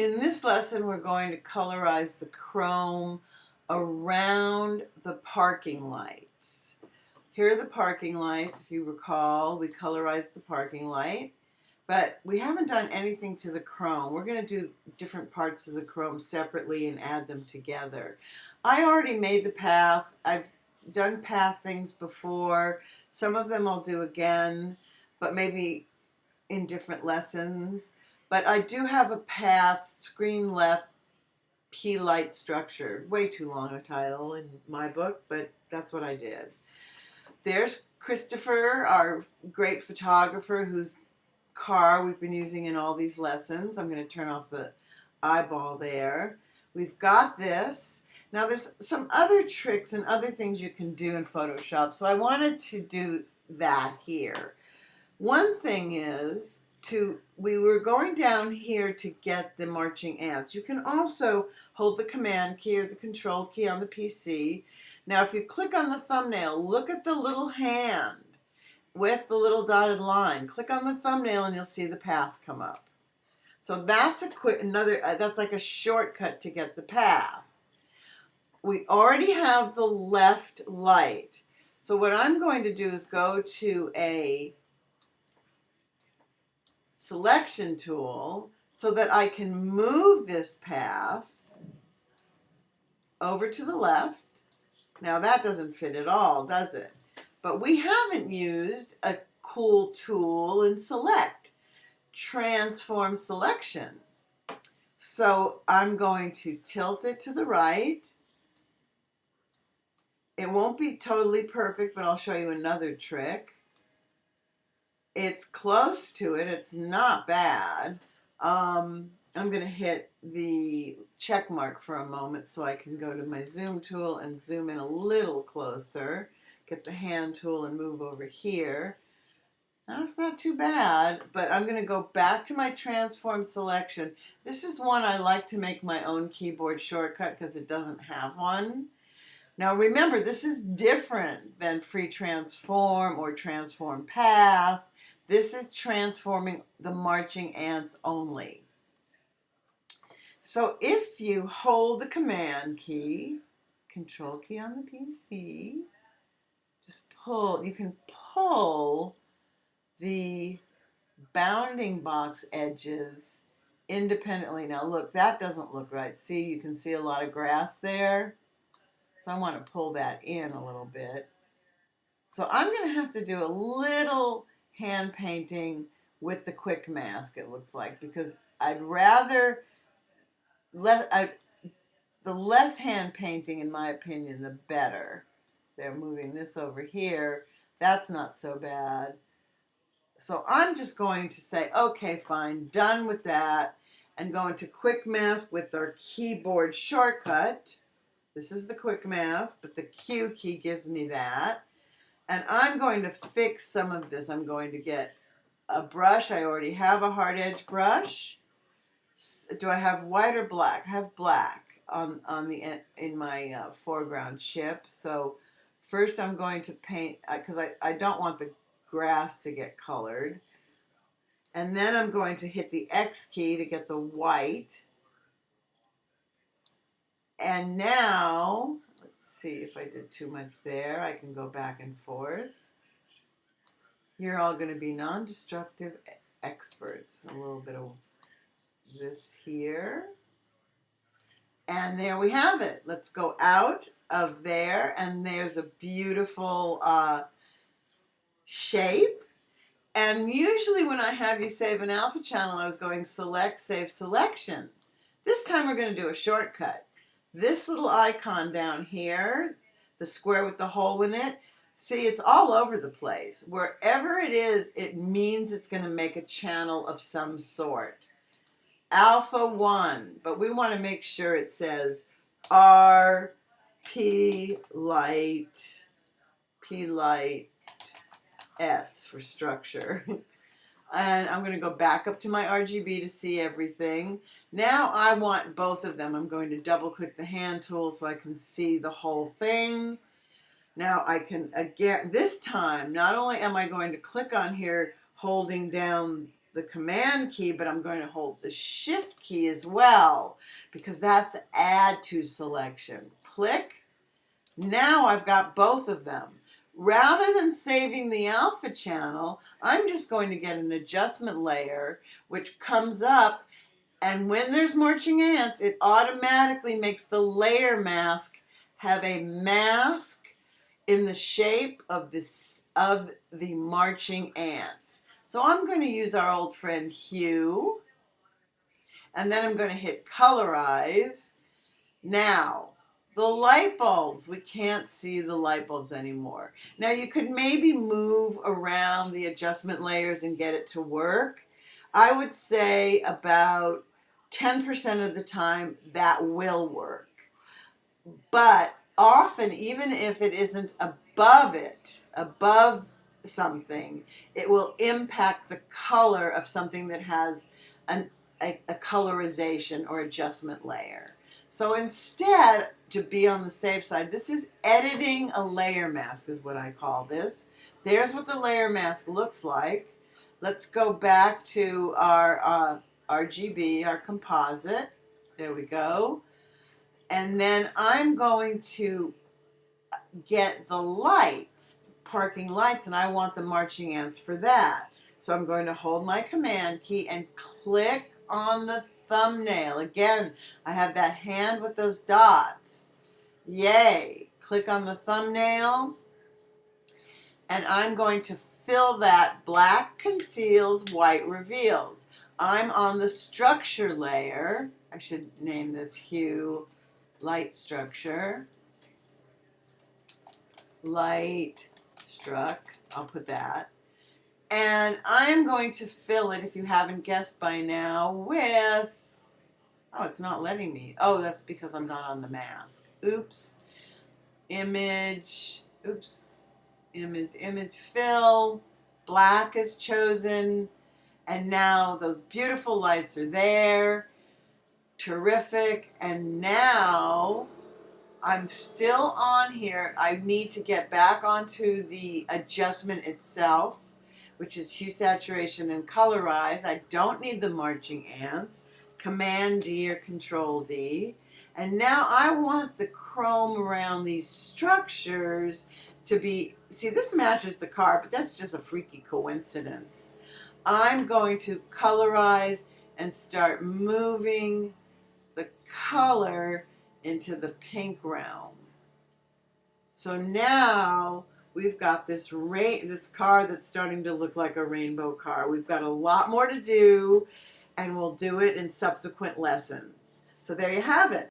In this lesson, we're going to colorize the chrome around the parking lights. Here are the parking lights. If you recall, we colorized the parking light, but we haven't done anything to the chrome. We're going to do different parts of the chrome separately and add them together. I already made the path. I've done path things before. Some of them I'll do again, but maybe in different lessons. But I do have a path, screen left, P light structure. Way too long a title in my book, but that's what I did. There's Christopher, our great photographer, whose car we've been using in all these lessons. I'm going to turn off the eyeball there. We've got this. Now there's some other tricks and other things you can do in Photoshop, so I wanted to do that here. One thing is to, we were going down here to get the marching ants. You can also hold the command key or the control key on the PC. Now if you click on the thumbnail, look at the little hand with the little dotted line. Click on the thumbnail and you'll see the path come up. So that's a quick, another, uh, that's like a shortcut to get the path. We already have the left light. So what I'm going to do is go to a selection tool so that I can move this path over to the left. Now that doesn't fit at all, does it? But we haven't used a cool tool in select, transform selection. So I'm going to tilt it to the right. It won't be totally perfect, but I'll show you another trick it's close to it. It's not bad. Um, I'm going to hit the check mark for a moment so I can go to my zoom tool and zoom in a little closer. Get the hand tool and move over here. That's not too bad, but I'm going to go back to my transform selection. This is one I like to make my own keyboard shortcut because it doesn't have one. Now remember, this is different than free transform or transform path this is transforming the marching ants only. So if you hold the command key, control key on the PC, just pull, you can pull the bounding box edges independently. Now look, that doesn't look right. See, you can see a lot of grass there. So I want to pull that in a little bit. So I'm going to have to do a little hand painting with the quick mask, it looks like, because I'd rather let I, the less hand painting, in my opinion, the better. They're moving this over here. That's not so bad. So I'm just going to say, okay, fine, done with that, and go into quick mask with our keyboard shortcut. This is the quick mask, but the Q key gives me that. And I'm going to fix some of this. I'm going to get a brush. I already have a hard edge brush. Do I have white or black? I have black on, on the in my uh, foreground chip. So first I'm going to paint, because uh, I, I don't want the grass to get colored. And then I'm going to hit the X key to get the white. And now see if I did too much there. I can go back and forth. You're all going to be non-destructive experts. A little bit of this here. And there we have it. Let's go out of there. And there's a beautiful uh, shape. And usually when I have you save an alpha channel, I was going select, save selection. This time we're going to do a shortcut. This little icon down here, the square with the hole in it, see it's all over the place. Wherever it is, it means it's going to make a channel of some sort. Alpha 1, but we want to make sure it says R P light P light S for structure. and I'm going to go back up to my RGB to see everything. Now I want both of them. I'm going to double click the hand tool so I can see the whole thing. Now I can, again, this time, not only am I going to click on here holding down the command key, but I'm going to hold the shift key as well because that's add to selection. Click. Now I've got both of them. Rather than saving the alpha channel, I'm just going to get an adjustment layer which comes up and when there's marching ants, it automatically makes the layer mask have a mask in the shape of this of the marching ants. So I'm going to use our old friend hue and then I'm going to hit colorize. Now the light bulbs, we can't see the light bulbs anymore. Now you could maybe move around the adjustment layers and get it to work. I would say about 10% of the time that will work. But often, even if it isn't above it, above something, it will impact the color of something that has an, a, a colorization or adjustment layer. So instead, to be on the safe side, this is editing a layer mask is what I call this. There's what the layer mask looks like. Let's go back to our uh, RGB, our composite. There we go. And then I'm going to get the lights, parking lights, and I want the marching ants for that. So I'm going to hold my command key and click on the thumbnail. Again, I have that hand with those dots. Yay. Click on the thumbnail. And I'm going to fill that black conceals, white reveals. I'm on the structure layer. I should name this hue light structure. Light struck, I'll put that. And I'm going to fill it, if you haven't guessed by now, with, oh, it's not letting me. Oh, that's because I'm not on the mask. Oops. Image, oops. Image, image fill. Black is chosen. And now those beautiful lights are there. Terrific. And now I'm still on here. I need to get back onto the adjustment itself, which is hue saturation and colorize. I don't need the marching ants. Command D or Control D. And now I want the chrome around these structures to be, see this matches the car, but that's just a freaky coincidence. I'm going to colorize and start moving the color into the pink realm. So now we've got this rain, this car that's starting to look like a rainbow car. We've got a lot more to do and we'll do it in subsequent lessons. So there you have it.